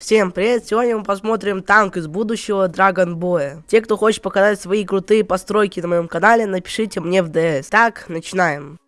Всем привет! Сегодня мы посмотрим танк из будущего Dragon Boy. Те, кто хочет показать свои крутые постройки на моем канале, напишите мне в ДС. Так, начинаем.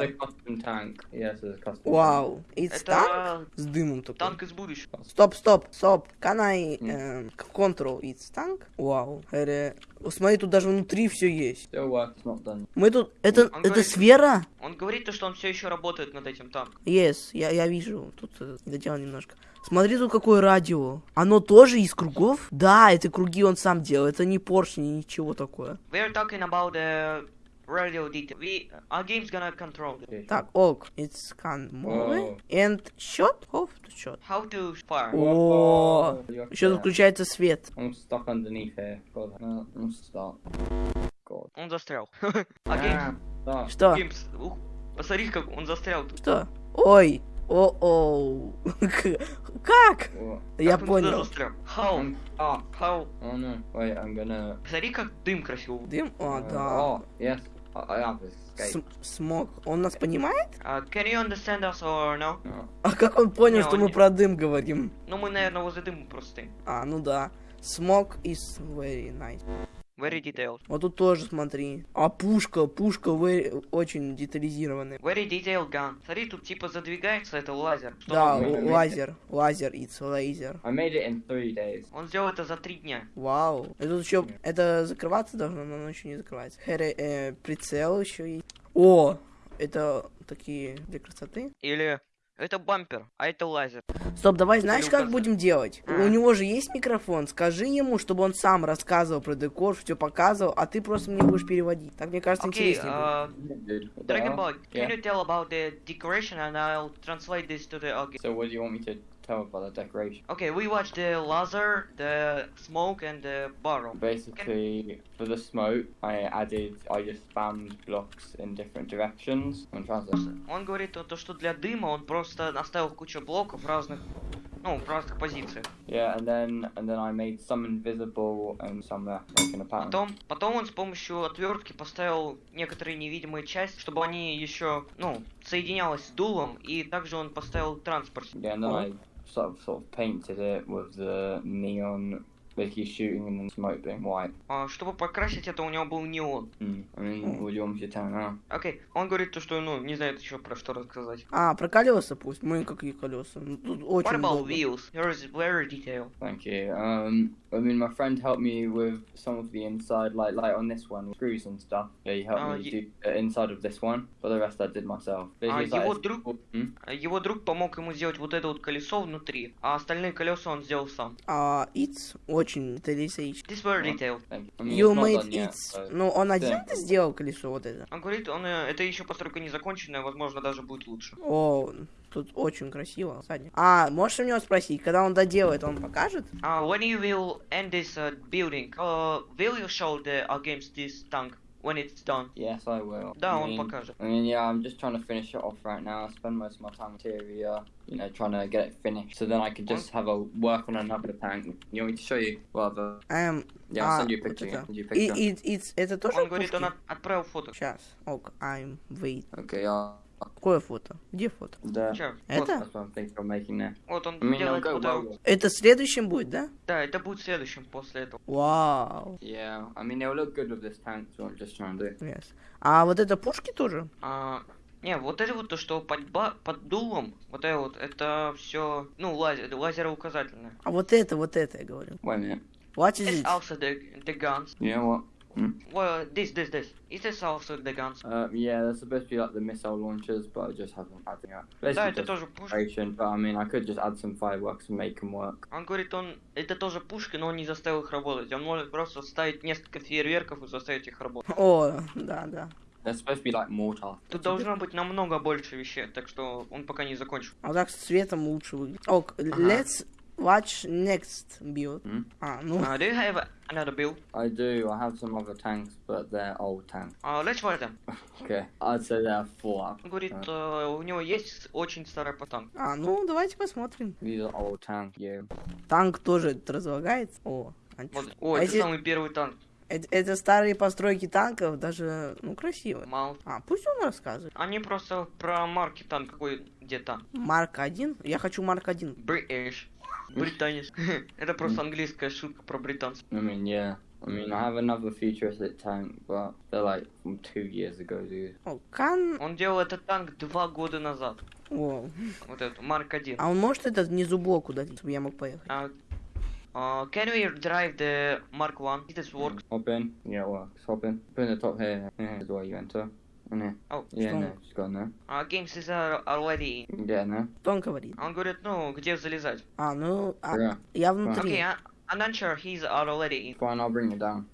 The custom tank. Yes, it's custom. Вау, it's танк Это с дымом такой. танк из будущего. Стоп, стоп, стоп. Can I эм, control it's танк? Вау. Эре. О, Смотри, тут даже внутри все есть. Still works, not done. Мы тут... Это, Он это говорит- сфера? Он говорит то, что он все еще работает над этим танком. Yes, я, я вижу. Тут э, доделал немножко. Смотри, тут какое радио. Оно тоже из кругов? Да, это круги он сам делал. Это не поршни, ничего такое. We are talking about the radio detail. We, our game's gonna control it. Так, ок. It's can move. And shot? Off to shot. How to fire. О, Еще включается свет. I'm stuck underneath here. God, no, I'm stuck. God. Он застрял. А Геймс, Ah. Что? Геймс, ух, посмотри, как он застрял тут. Что? Ой. О-оу. Как? Я понял. застрял? How? How? Oh no. Wait, I'm gonna. Посмотри, как дым красиво. Дым? О, uh, да. Oh, yes. Escaped. См- Смог. Он нас понимает? А, can you understand us or no? No. А как он понял, Не, что он мы не- про дым говорим? Ну, мы, наверное, возле дыма просто. А, ну да. Смог is very nice. Very detailed. Вот тут тоже смотри. А пушка, пушка very- очень детализированная. Very detailed gun. Смотри, тут типа задвигается, это лазер. Что Да, лазер, лазер, it's laser. I made it in three days. он сделал это за три дня. Вау. И тут еще, это закрываться должно, но оно еще не закрывается. Хэре, э, прицел еще есть. О, это такие для красоты. Или это бампер, а это лазер. Стоп, давай, знаешь, как будем делать? А. У него же есть микрофон, скажи ему, чтобы он сам рассказывал про декор, все показывал, а ты просто мне будешь переводить. Так, мне кажется, Окей, интереснее будет. а, Dragon? Ball, can Yeah. you tell about the decoration and I'll translate this to the audience? So, what do you want me to tell about the decoration? Okay, we watched the laser, the smoke and the barrel. Basically, for the smoke, I added, I just spammed blocks in different directions. To. Он говорит то, то, что для дыма он просто оставил кучу блоков разных, ну, в разных позициях. Yeah, and then and then I made some invisible and some uh, like in a pattern. Потом, потом он с помощью отвертки поставил некоторые невидимые части, чтобы они еще, ну, соединялась с дулом, и также он поставил транспорт. Yeah, and then I sort of sort of painted it with the neon, basically shooting and then smoke being white. А, чтобы покрасить это, у него был неон. Mm. I mean, what do you want me to tell now? Окей, он говорит то, что, ну, не знает еще про что рассказать. А, про колеса пусть. Мы какие колеса? Ну, Тут What очень about много. wheels? Yours is very detailed. Thank you. Um, I mean, my friend helped me with some of the inside, like like on this one, screws and stuff. Yeah, he helped Oh, me do the inside of this one, but the rest I did myself. Ah, Basically, it's like simple- Hmm? Его друг помог ему сделать вот это вот колесо внутри, а остальные колеса он сделал сам. А, it's очень детализирован. This very detailed. I mean, You made done yet, it. so- Ну, он один это сделал колесо вот это. Он говорит, он, э, это еще постройка не законченная, возможно, даже будет лучше. О, тут очень красиво. Сзади. А, можешь у него спросить, когда он доделает, он покажет? Uh, when you will end this uh, building, uh, will you show the uh, games this tank when it's done? Yes, I will. Да, I он mean, покажет. I mean, yeah, I'm just trying to finish it off right now. I spend most of my time interior, you know, trying to get it finished, so then I could just have a work on another tank. You want me to show you? Well, the Эм, yeah, I'll а, send you a вот picture. yeah, send you a И, picture. и, it's- это тоже Он говорит, пушки? он от- отправил фото. Сейчас, ок, I'm wait. Okay, yeah. Какое фото? Где фото? The, Чё? Это? Вот, он делает well. это- следующим будет, да? Да, это будет следующим после этого. Вау. Yeah, I mean, it'll look good with this tank, so I'm just trying to do. Yes. А вот это пушки тоже? А, не, вот это вот то, что под, ба- под дулом, вот это вот, это все, ну, лазер, лазероуказательное. А вот это, вот это я говорю. Wait a minute. What is It's it? also the, the guns. You know what? Hmm? Well, this, this, this. Is also the guns. Uh, yeah, they're supposed to be like the missile launchers, but I just haven't had them yet. Да, Basically, это just тоже decoration, but I mean, I could just add some fireworks and make them work. Он говорит, он это тоже пушки, но он не заставил их работать. Он может просто ставить несколько фейерверков и заставить их работать. О, да, да. They're supposed to be like mortar. Тут должно быть намного больше вещей, так что он пока не закончил. А так с цветом лучше выглядит. Ок, let's watch next build. Hmm? А, ну, Uh, do you have another build? I do. I have some other tanks, but they're old tanks. Uh, let's watch them. Okay, I'd say they're four. Он говорит, э, у него есть очень старый потанк. а, ну, давайте посмотрим. These are old tanks. Yeah. Танк тоже разлагается. О, Вот. антиш- О, а это если- самый первый танк. Это, это старые постройки танков, даже, ну, красиво. Мало. А, пусть он рассказывает. Они просто про марки там какой где-то. Марк 1? Я хочу Марк 1. British. Британец. Это просто английская шутка про британцев. I mean, yeah. I mean, I have another futuristic tank, but they're like from two years ago, dude. О, Кан... Он делал этот танк два года назад. О, Вот этот, Марк 1. а он может этот внизу блок удалить, чтобы я мог поехать? Uh, uh, can we drive the Mark 1? This works. Hop in. Yeah, it works. Hop in. Put in the top here. Here is where you enter. Oh, Yeah, Strong. no, just go in there. uh, games is uh, already. In there. Что он говорит? Он говорит, ну, где залезать? А, ну, а, Yeah. я внутри. Окей, а- I'm not sure he's already in. Fine, I'll bring you down.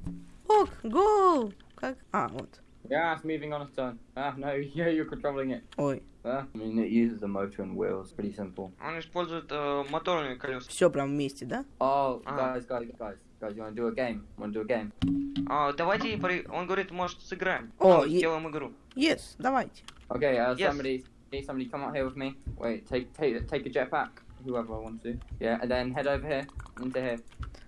Ок, гоу! Как? А, вот. Yeah, it's moving on its own. Ah, no, yeah, you're controlling it. Ой, Ah, I mean, it uses the motor and wheels. Pretty simple. Он использует э, моторные колеса. все прям вместе, да? Oh, Ah. guys, guys, guys, guys, you want to do a game? Want to do a game? А, давайте, при- он говорит, может, сыграем. О, Ну, е- сделаем игру. Yes, давайте. Okay, uh, Yes. somebody, need somebody come out here with me. Wait, take, take, take a jetpack. Whoever wants to. Yeah, and then head over here into here.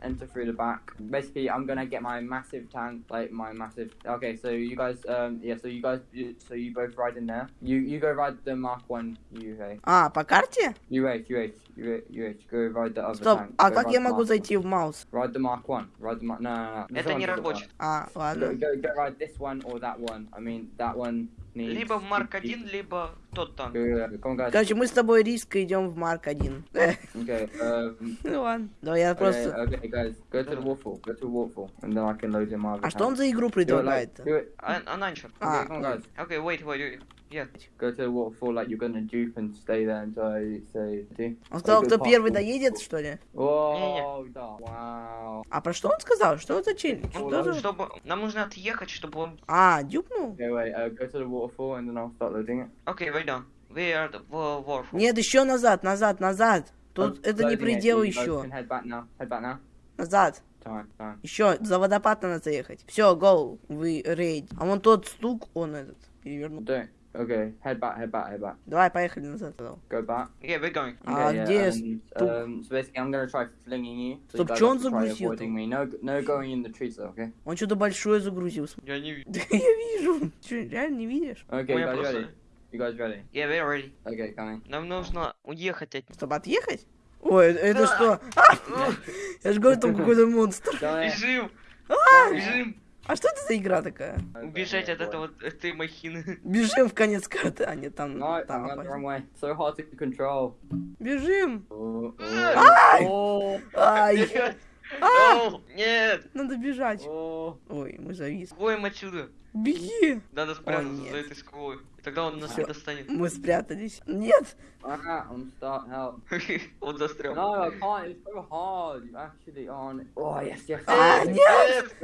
Enter through the back. Basically, I'm gonna get my massive tank, like my massive. Okay, so you guys, um, yeah, so you guys, you, so you both ride in there. You, you go ride the Mark One UH. А, по карте? UH, UH, UH, UH. Go ride the other Стоп, tank. а Go как ride я the могу Mark зайти в маус? One. Ride the Mark One. Ride the Mark. No, no, no. This Это не one doesn't рабочий. А, Go, ладно. go, go ride this one or that one. I mean, that one Либо Марк 1, либо тот танк. Короче, мы с тобой риска идем в Марк 1. Э, Okay, um, ну ладно. Давай я просто... А что он за игру предлагает? А. А, guys. Окей, wait, wait, Yeah. Go to the waterfall like you're gonna dupe and stay there until I say do. Он сказал, Go кто первый доедет, что ли? Whoa, да, wow. А про что он сказал? Что за... чтобы... Нам нужно отъехать, чтобы он... А, дюпнул? Okay, wait, uh, go to the waterfall and then I'll start loading it. Окей, wait down. We are the war. Нет, еще назад, назад, назад. Тут I'm это не it. предел guys еще. head back now. Head back now. Назад. Time, time. Еще, за водопад надо заехать. Все, гоу, вы рейд. А вон тот стук, он этот, перевернул. Don't. Okay, head back, head back, head back. Давай, поехали назад. Go back. Yeah, we're going. А Okay, yeah, где and, стук? um, so basically, I'm gonna try flinging you. So Стоп, чё он загрузил me. No, no going in the trees, though. Okay. Он что-то большое загрузил. Я не вижу. Да я вижу. Че, реально не видишь? Okay, guys просто... ready? You guys ready? Yeah, we're ready. Okay, coming. Нам нужно уехать от... Чтобы отъехать? Ой, это что? А! Я же говорю, там какой-то монстр. Бежим! А! Бежим! А что это за игра такая? Убежать от этого, этой махины. Бежим в конец карты. А, нет, там, No. So hard to control. Бежим. Ай! Ай, Нет! А! Нет! надо бежать. Ой, мы завис. Уходим отсюда. Беги. Надо спрятаться нет. за этой скалой. И тогда он нас Всё. не достанет. Мы спрятались. Нет. I'm stuck. Help. Он застрял. No, I can't. It's so hard. You actually aren't. Oh yes, yes. А, нет.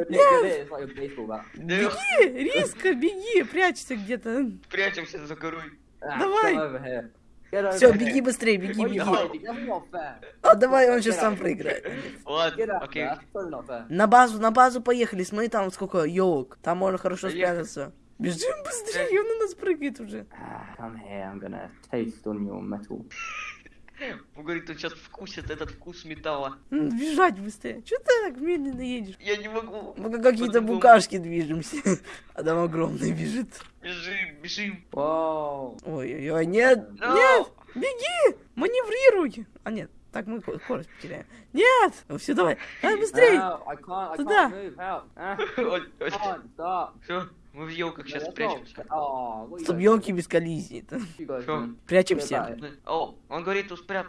Bat. Беги, Риска, беги, прячься где-то. Прячемся за горой. Ah, Давай. Все, беги быстрее, беги, беги. А давай он сейчас сам проиграет. На базу, на базу поехали. Смотри, там сколько елок. Там можно хорошо спрятаться. Бежим быстрее, он на нас прыгает уже. Ah, come here. I'm gonna taste on your metal. Он говорит, он сейчас вкусит этот вкус металла. Бежать быстрее. Че ты так медленно едешь? Я не могу. Мы как какие-то букашки движемся. А там огромный бежит. Бежим, бежим. Whoa. Ой-ой-ой, нет, No. нет, беги, маневрируй. А нет, так мы ко- скорость потеряем. Нет, все, давай, давай. I Туда. Ah. Все, мы в елках сейчас what you Стоп, guys елки без коллизии. Прячемся. Goodbye. О, он говорит, спрят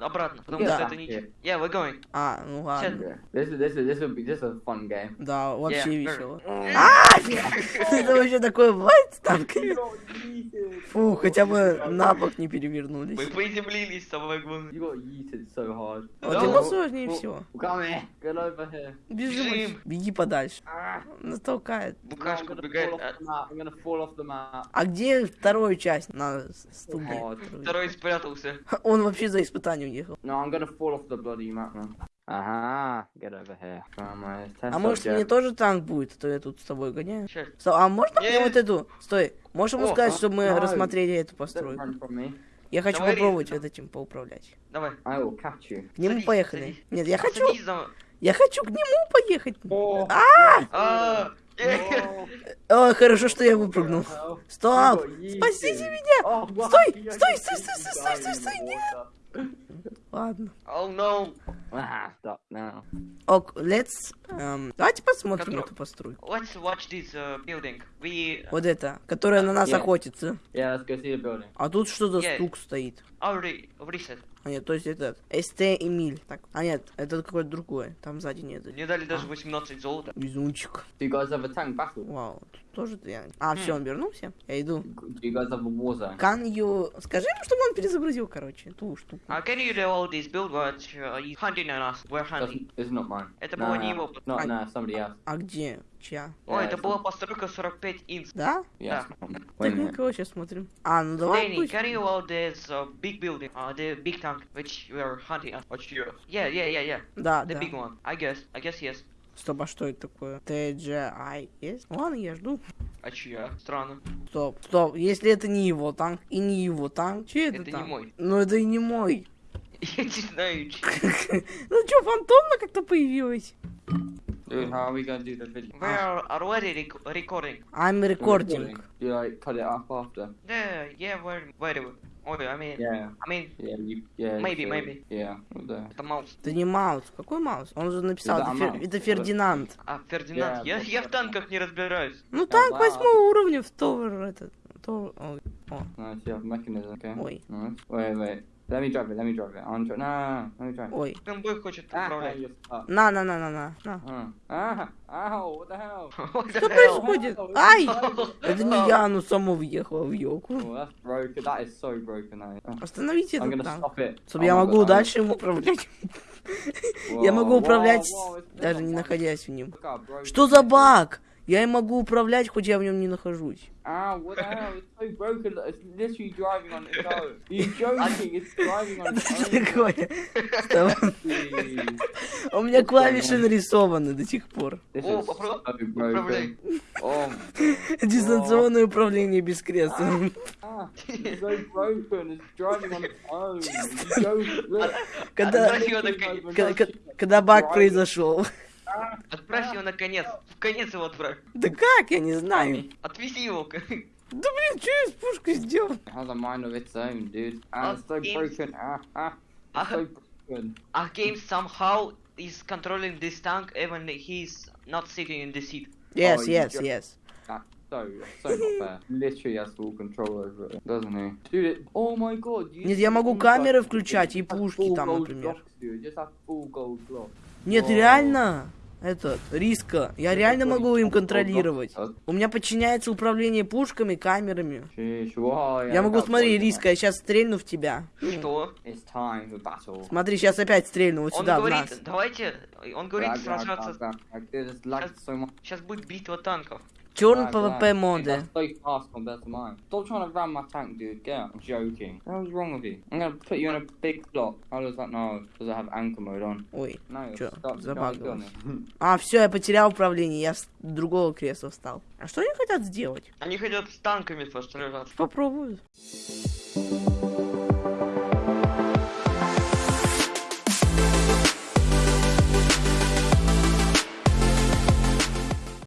обратно, потому Да. что это не... Yeah, we're going. А, ну ладно. This is this will be a fun game. Да, вообще весело. А, Это вообще такое бывает с танками? Фу, хотя бы на бок не перевернулись. Мы приземлились, got yeeted so hard. Вот ему сложнее всего. Бежим, беги подальше. Нас толкает. No, I'm Букашка убегает. map. А где вторую часть на с- стуге? hard. Второй спрятался. Он вообще за испытание уехал. No, I'm gonna fall off the bloody map now. Ага, get over here. Come on, test А может мне тоже танк будет, а то я тут с тобой гоняю? Сто- А можно мне вот эту? Стой, можешь ему О, сказать, а, чтобы мы no. рассмотрели эту постройку? Я хочу Давай попробовать резко. этим поуправлять. Давай. I will catch you. К нему Садись, поехали. садись. Нет, я А хочу, Я хочу к нему поехать. Oh, А, О, хорошо, что я выпрыгнул. Стоп! Спасите меня! Oh, Стой, стой, стой, стой, стой, стой, стой, стой, нет! Ладно. Oh no. Ah, stop now. Ок, let's... эм, давайте посмотрим Который- эту постройку. Let's watch this uh, building. We Вот это, которая на нас Yeah. охотится. Yeah, let's go see the building. А тут что за Yeah. стук стоит? already reset. А нет, то есть это СТ Эмиль. Так, а нет, это какое-то другое. Там сзади нет. Мне дали даже 18 золота. Везунчик. You guys have a tank battle? Вау, тут тоже я. А, все, он вернулся. Я иду. Do you? Can you... Скажи ему, чтобы он перезагрузил, короче, ту штуку. Uh, can you reload this build watch? Uh, he's hunting on us. We're hunting. It's not mine. Это было не его. Not, nah, somebody else. А где? Чья? Ой, это была постройка 45 инч. Да? Да. Так, minute. никого сейчас смотрим. А, ну давай Danny, пусть. can you load this uh, big building? Uh, the big tank which we are hunting on. You. Yeah, yeah, yeah, yeah. Да, The big one. I guess. I guess yes. Стоп, а что это такое? TGI есть? Ладно, я жду. А чья? Странно. Стоп, стоп, если это не его танк и не его танк, чей это, Это не танк? мой. Ну это и не мой. Я не знаю, чей. Ну чё, фантомно как-то появилась? Dude, how are we gonna do the video? We are already rec- recording. I'm recording. Do you like cut it up after? Yeah, yeah, we're very. Oh, I mean, Yeah. I mean, Yeah, you, yeah. you Maybe, should. maybe. Yeah, we'll do. это Маус. Это не Маус. Какой Маус? Он же написал, Это это, Фер- это Фердинанд. А, Фердинанд, Yeah, я, я в танках не разбираюсь. Ну танк да. восьмого уровня в Товар этот. Ой, О, you okay? Ой. Wait, wait. Let me drive it, let me drive it. No, no, no, let me drive it. ой. Фэнбой хочет Ah, управлять. На, на, на, на, на. на. Uh, ah, ow, what the hell? Что происходит? Ай! Это не я, оно само въехало в елку. Oh. Остановите I'm этот gonna танк. stop it. Чтобы Oh я могу дальше им управлять. Я могу управлять, даже не находясь в нем. Что за баг? Я им могу управлять, хоть я в нем не нахожусь. Ow, what the hell? It's so broken that it's literally driving on its own. You're joking, it's driving on its own. такое? У меня клавиши нарисованы до сих пор. О. Oh, Дистанционное управление без кресла. don't look. Когда, баг произошел. Отправь его наконец. В конец его отправь. Да как? Я не знаю. Отвези его. Да блин, что я с пушкой сделал? Has a mind of its own, dude. Ah, it's so broken. Ah, ah. Ah. It's so broken. Our game somehow is controlling this tank even he's not sitting in the seat. Yes, Oh, yes, just- yes. That's so, so not fair. Literally has full control over it, doesn't he? Dude, it, oh my god. you Нет, я могу камеры включать и пушки там, например. blocks, dude. Just have full gold blocks. Нет, О. реально. Этот, риска. Я реально могу им контролировать. Sheesh, У меня подчиняется управление пушками, камерами. yeah, Я могу, смотри, риска, я сейчас стрельну в тебя. Что? Смотри, сейчас опять стрельну вот Он сюда, в говорит, нас. давайте, он говорит сражаться. Сейчас будет битва танков. Черный Lag, ПВП lag. моды. That's so fast compared to mine. Stop trying to ram my tank, dude. Get out. I'm joking. What was wrong with you? I'm gonna put you in a big block. How does that know? Does it have anchor mode on? Ой. No, Чё, on, А, все, я потерял управление, я с другого кресла встал. А что они хотят сделать? Они хотят с танками посражаться. Попробую.